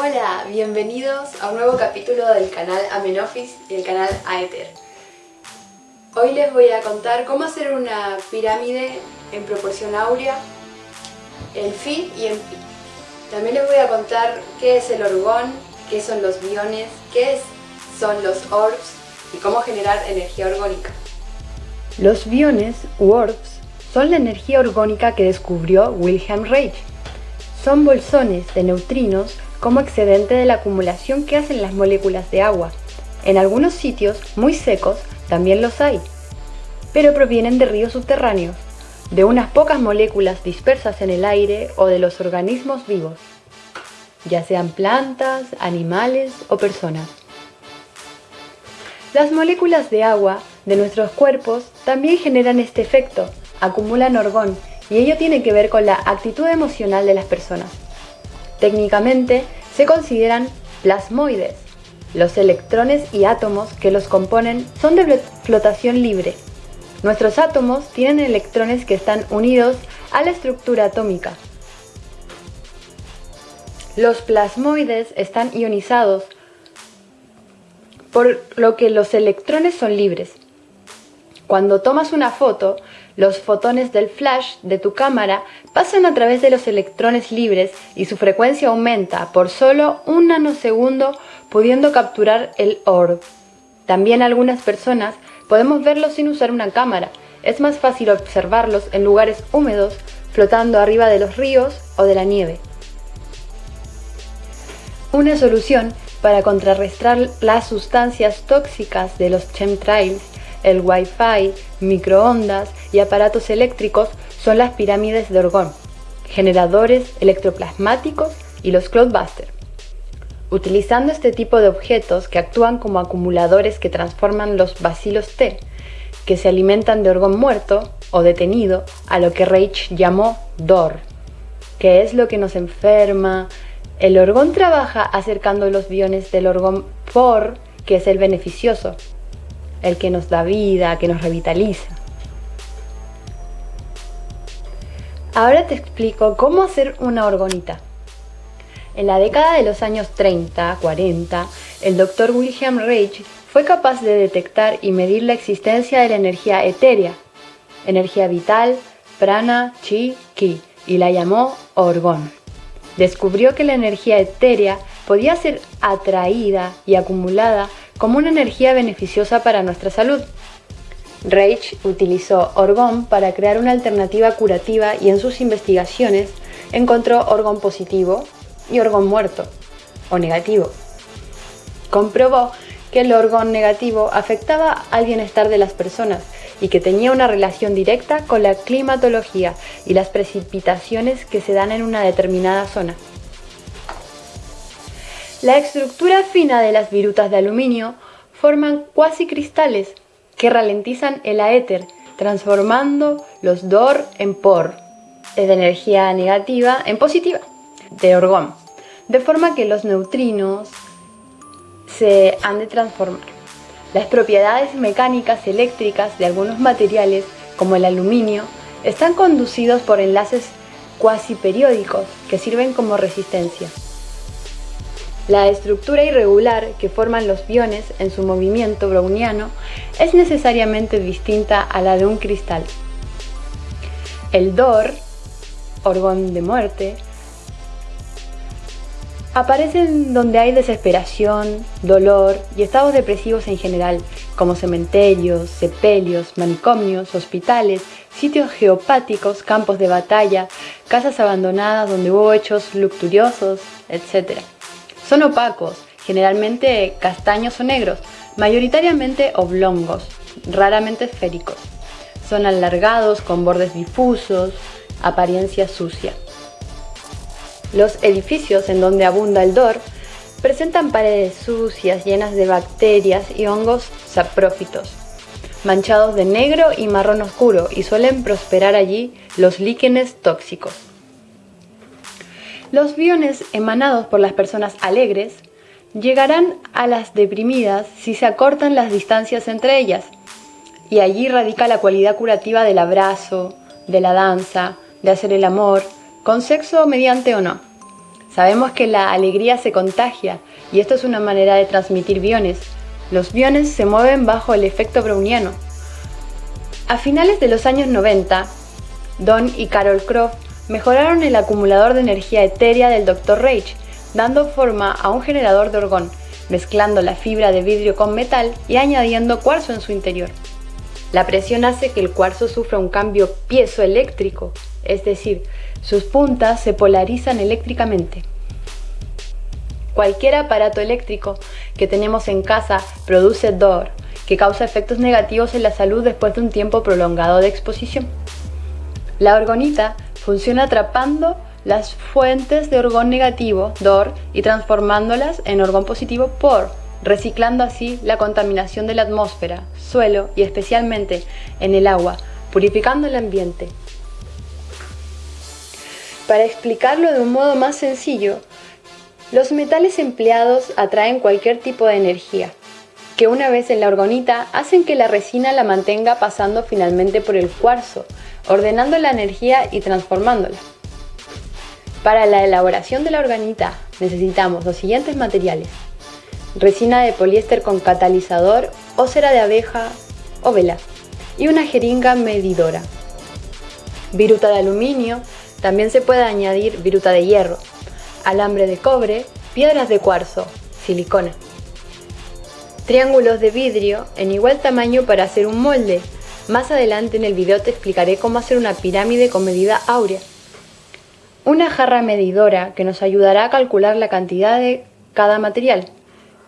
Hola, bienvenidos a un nuevo capítulo del canal Amenofis y el canal Aether. Hoy les voy a contar cómo hacer una pirámide en proporción áurea, en Phi y en Pi. También les voy a contar qué es el orgón, qué son los biones, qué son los orbs y cómo generar energía orgónica. Los biones, u orbs, son la energía orgónica que descubrió Wilhelm Reich. Son bolsones de neutrinos como excedente de la acumulación que hacen las moléculas de agua. En algunos sitios muy secos también los hay, pero provienen de ríos subterráneos, de unas pocas moléculas dispersas en el aire o de los organismos vivos, ya sean plantas, animales o personas. Las moléculas de agua de nuestros cuerpos también generan este efecto, acumulan orgón, y ello tiene que ver con la actitud emocional de las personas. Técnicamente se consideran plasmoides. Los electrones y átomos que los componen son de flotación libre. Nuestros átomos tienen electrones que están unidos a la estructura atómica. Los plasmoides están ionizados, por lo que los electrones son libres. Cuando tomas una foto, los fotones del flash de tu cámara pasan a través de los electrones libres y su frecuencia aumenta por solo un nanosegundo pudiendo capturar el orb. También algunas personas podemos verlos sin usar una cámara. Es más fácil observarlos en lugares húmedos, flotando arriba de los ríos o de la nieve. Una solución para contrarrestar las sustancias tóxicas de los chemtrails el Wi-Fi, microondas y aparatos eléctricos son las pirámides de Orgón, generadores electroplasmáticos y los Cloudbusters. Utilizando este tipo de objetos que actúan como acumuladores que transforman los bacilos T, que se alimentan de orgón muerto o detenido, a lo que Reich llamó DOR, que es lo que nos enferma. El orgón trabaja acercando los biones del orgón por, que es el beneficioso, el que nos da vida, que nos revitaliza. Ahora te explico cómo hacer una orgonita. En la década de los años 30, 40, el doctor William Reich fue capaz de detectar y medir la existencia de la energía etérea, energía vital, prana, chi, ki, y la llamó orgón. Descubrió que la energía etérea podía ser atraída y acumulada como una energía beneficiosa para nuestra salud. Reich utilizó orgón para crear una alternativa curativa y en sus investigaciones encontró orgón positivo y orgón muerto o negativo. Comprobó que el orgón negativo afectaba al bienestar de las personas y que tenía una relación directa con la climatología y las precipitaciones que se dan en una determinada zona. La estructura fina de las virutas de aluminio forman cuasi cristales que ralentizan el aéter, transformando los DOR en POR, de energía negativa en positiva, de orgón, de forma que los neutrinos se han de transformar. Las propiedades mecánicas eléctricas de algunos materiales, como el aluminio, están conducidos por enlaces cuasi periódicos que sirven como resistencia. La estructura irregular que forman los biones en su movimiento browniano es necesariamente distinta a la de un cristal. El DOR, orgón de muerte, aparece donde hay desesperación, dolor y estados depresivos en general, como cementerios, sepelios, manicomios, hospitales, sitios geopáticos, campos de batalla, casas abandonadas donde hubo hechos lucturiosos, etc. Son opacos, generalmente castaños o negros, mayoritariamente oblongos, raramente esféricos. Son alargados con bordes difusos, apariencia sucia. Los edificios en donde abunda el dor presentan paredes sucias llenas de bacterias y hongos saprófitos, manchados de negro y marrón oscuro y suelen prosperar allí los líquenes tóxicos. Los biones emanados por las personas alegres llegarán a las deprimidas si se acortan las distancias entre ellas, y allí radica la cualidad curativa del abrazo, de la danza, de hacer el amor, con sexo mediante o no. Sabemos que la alegría se contagia y esto es una manera de transmitir biones. Los biones se mueven bajo el efecto browniano. A finales de los años 90, Don y Carol Croft mejoraron el acumulador de energía etérea del Dr. Reich, dando forma a un generador de orgón, mezclando la fibra de vidrio con metal y añadiendo cuarzo en su interior. La presión hace que el cuarzo sufra un cambio piezoeléctrico, es decir, sus puntas se polarizan eléctricamente. Cualquier aparato eléctrico que tenemos en casa produce DOR, que causa efectos negativos en la salud después de un tiempo prolongado de exposición. La orgonita funciona atrapando las fuentes de orgón negativo, DOR, y transformándolas en orgón positivo, POR, reciclando así la contaminación de la atmósfera, suelo y especialmente en el agua, purificando el ambiente. Para explicarlo de un modo más sencillo, los metales empleados atraen cualquier tipo de energía, que una vez en la orgonita hacen que la resina la mantenga pasando finalmente por el cuarzo, ordenando la energía y transformándola. Para la elaboración de la organita necesitamos los siguientes materiales. Resina de poliéster con catalizador o cera de abeja o vela y una jeringa medidora. Viruta de aluminio, también se puede añadir viruta de hierro, alambre de cobre, piedras de cuarzo, silicona. Triángulos de vidrio en igual tamaño para hacer un molde. Más adelante en el video te explicaré cómo hacer una pirámide con medida áurea. Una jarra medidora que nos ayudará a calcular la cantidad de cada material.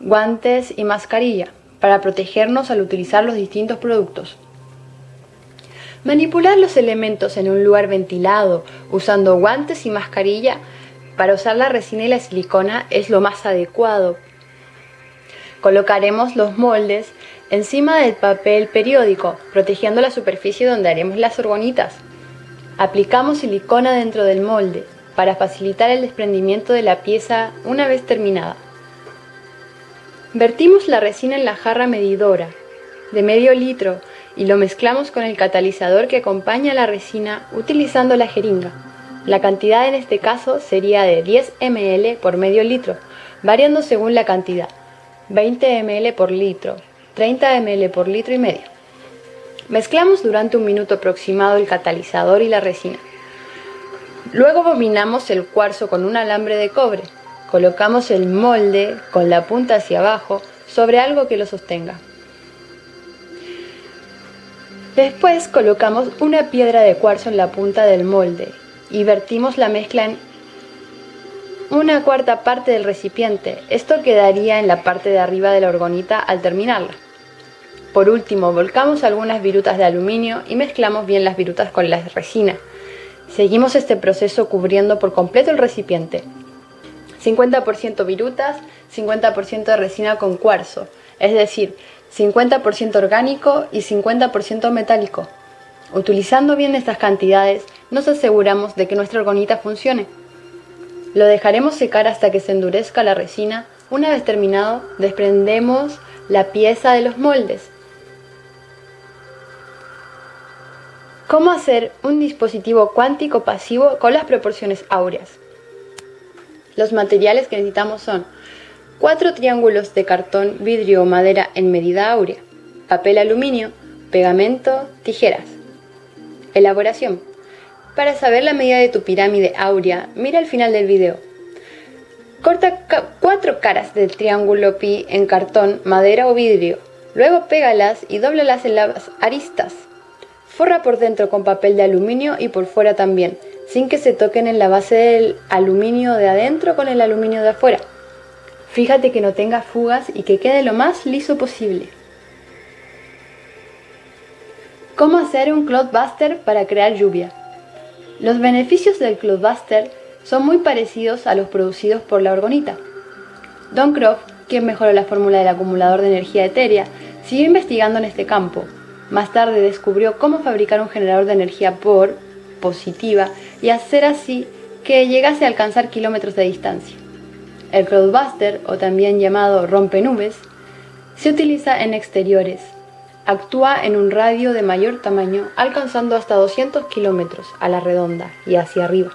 Guantes y mascarilla para protegernos al utilizar los distintos productos. Manipular los elementos en un lugar ventilado usando guantes y mascarilla para usar la resina y la silicona es lo más adecuado. Colocaremos los moldes encima del papel periódico, protegiendo la superficie donde haremos las orgonitas. Aplicamos silicona dentro del molde para facilitar el desprendimiento de la pieza una vez terminada. Vertimos la resina en la jarra medidora de medio litro y lo mezclamos con el catalizador que acompaña a la resina utilizando la jeringa. La cantidad en este caso sería de 10 ml por medio litro, variando según la cantidad, 20 ml por litro, 30 ml por litro y medio. Mezclamos durante un minuto aproximado el catalizador y la resina. Luego bobinamos el cuarzo con un alambre de cobre. Colocamos el molde con la punta hacia abajo sobre algo que lo sostenga. Después colocamos una piedra de cuarzo en la punta del molde y vertimos la mezcla en una cuarta parte del recipiente. Esto quedaría en la parte de arriba de la orgonita al terminarla. Por último, volcamos algunas virutas de aluminio y mezclamos bien las virutas con la resina. Seguimos este proceso cubriendo por completo el recipiente. 50% virutas, 50% de resina con cuarzo, es decir, 50% orgánico y 50% metálico. Utilizando bien estas cantidades, nos aseguramos de que nuestra orgonita funcione. Lo dejaremos secar hasta que se endurezca la resina. Una vez terminado, desprendemos la pieza de los moldes ¿Cómo hacer un dispositivo cuántico pasivo con las proporciones áureas? Los materiales que necesitamos son cuatro triángulos de cartón, vidrio o madera en medida áurea, papel aluminio, pegamento, tijeras. Elaboración. Para saber la medida de tu pirámide áurea, mira el final del video. Corta cuatro caras del triángulo pi en cartón, madera o vidrio. Luego pégalas y dóblalas en las aristas. Forra por dentro con papel de aluminio y por fuera también, sin que se toquen en la base del aluminio de adentro con el aluminio de afuera. Fíjate que no tenga fugas y que quede lo más liso posible. ¿Cómo hacer un Cloudbuster para crear lluvia? Los beneficios del Cloudbuster son muy parecidos a los producidos por la orgonita. Don Croft, quien mejoró la fórmula del acumulador de energía etérea, siguió investigando en este campo más tarde descubrió cómo fabricar un generador de energía por positiva y hacer así que llegase a alcanzar kilómetros de distancia. El Cloudbuster, o también llamado rompenubes, se utiliza en exteriores. Actúa en un radio de mayor tamaño, alcanzando hasta 200 kilómetros a la redonda y hacia arriba.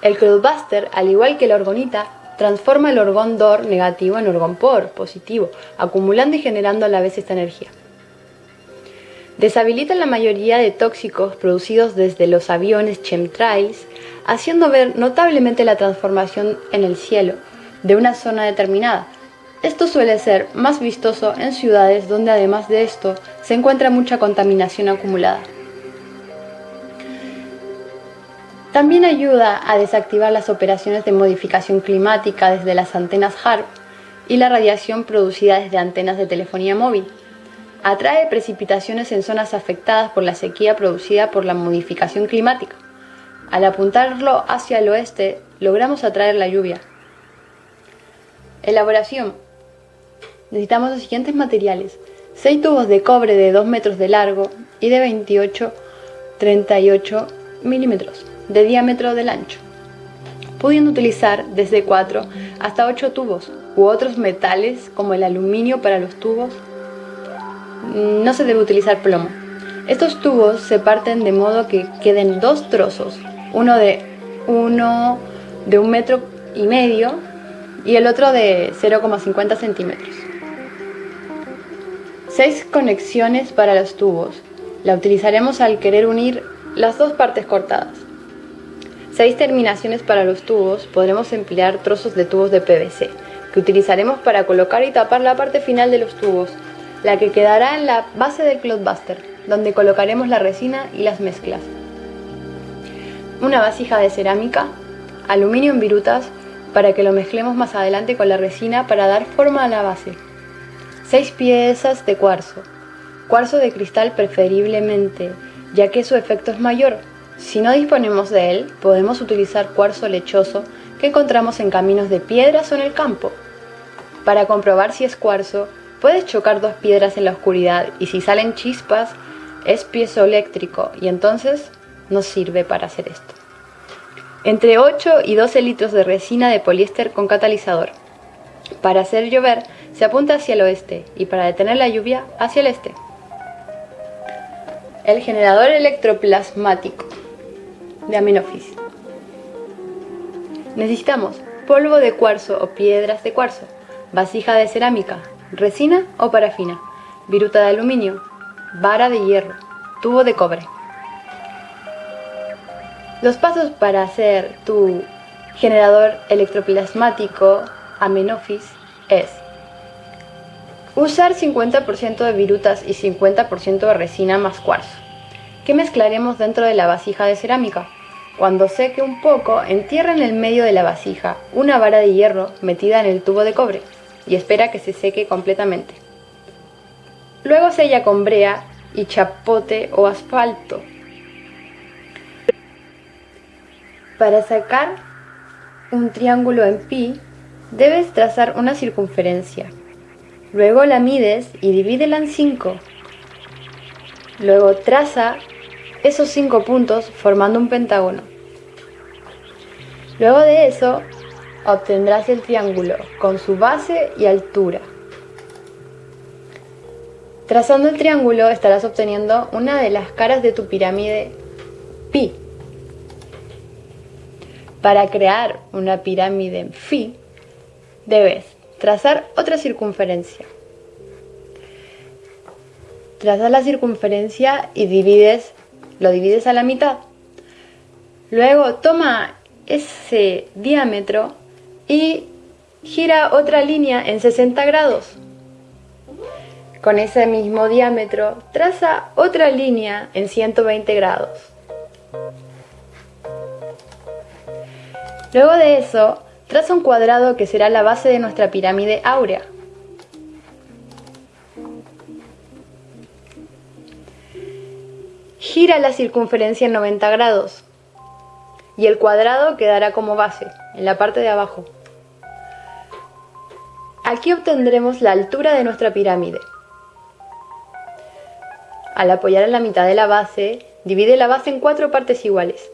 El cloudbuster, al igual que la orgonita, transforma el orgón DOR negativo en orgón POR positivo, acumulando y generando a la vez esta energía. Deshabilita la mayoría de tóxicos producidos desde los aviones chemtrails, haciendo ver notablemente la transformación en el cielo de una zona determinada. Esto suele ser más vistoso en ciudades donde además de esto se encuentra mucha contaminación acumulada. También ayuda a desactivar las operaciones de modificación climática desde las antenas HARP y la radiación producida desde antenas de telefonía móvil. Atrae precipitaciones en zonas afectadas por la sequía producida por la modificación climática. Al apuntarlo hacia el oeste, logramos atraer la lluvia. Elaboración. Necesitamos los siguientes materiales. 6 tubos de cobre de 2 metros de largo y de 28-38 milímetros de diámetro del ancho, pudiendo utilizar desde 4 hasta 8 tubos u otros metales como el aluminio para los tubos. No se debe utilizar plomo. Estos tubos se parten de modo que queden dos trozos, uno de uno de un metro y medio y el otro de 0,50 centímetros. Seis conexiones para los tubos. La utilizaremos al querer unir las dos partes cortadas. Seis terminaciones para los tubos, podremos emplear trozos de tubos de PVC, que utilizaremos para colocar y tapar la parte final de los tubos, la que quedará en la base del Cloudbuster, donde colocaremos la resina y las mezclas. Una vasija de cerámica, aluminio en virutas, para que lo mezclemos más adelante con la resina para dar forma a la base. Seis piezas de cuarzo, cuarzo de cristal preferiblemente, ya que su efecto es mayor, si no disponemos de él, podemos utilizar cuarzo lechoso que encontramos en caminos de piedras o en el campo. Para comprobar si es cuarzo, puedes chocar dos piedras en la oscuridad y si salen chispas, es piezoeléctrico y entonces nos sirve para hacer esto. Entre 8 y 12 litros de resina de poliéster con catalizador. Para hacer llover se apunta hacia el oeste y para detener la lluvia hacia el este. El generador electroplasmático de Amenofis. Necesitamos polvo de cuarzo o piedras de cuarzo, vasija de cerámica, resina o parafina, viruta de aluminio, vara de hierro, tubo de cobre. Los pasos para hacer tu generador electroplasmático Amenofis es Usar 50% de virutas y 50% de resina más cuarzo, que mezclaremos dentro de la vasija de cerámica. Cuando seque un poco, entierra en el medio de la vasija una vara de hierro metida en el tubo de cobre y espera que se seque completamente. Luego sella con brea y chapote o asfalto. Para sacar un triángulo en pi, debes trazar una circunferencia. Luego la mides y divídela en 5. Luego traza esos cinco puntos formando un pentágono. Luego de eso, obtendrás el triángulo con su base y altura. Trazando el triángulo estarás obteniendo una de las caras de tu pirámide pi. Para crear una pirámide en phi, debes trazar otra circunferencia. Trazas la circunferencia y divides lo divides a la mitad. Luego toma ese diámetro y gira otra línea en 60 grados. Con ese mismo diámetro, traza otra línea en 120 grados. Luego de eso, traza un cuadrado que será la base de nuestra pirámide áurea. gira la circunferencia en 90 grados y el cuadrado quedará como base, en la parte de abajo. Aquí obtendremos la altura de nuestra pirámide. Al apoyar en la mitad de la base, divide la base en cuatro partes iguales.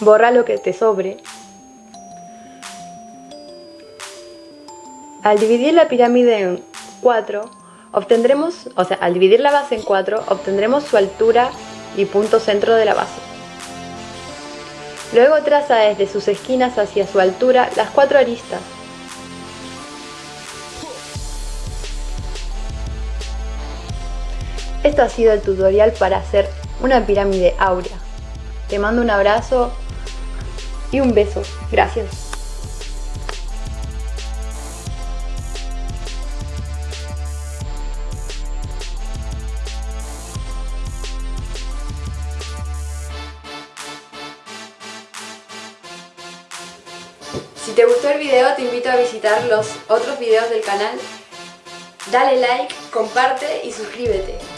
Borra lo que te sobre. Al dividir la pirámide en cuatro, obtendremos, o sea, al dividir la base en 4, obtendremos su altura y punto centro de la base. Luego traza desde sus esquinas hacia su altura las cuatro aristas. Esto ha sido el tutorial para hacer una pirámide áurea. Te mando un abrazo y un beso. Gracias. Video te invito a visitar los otros videos del canal. Dale like, comparte y suscríbete.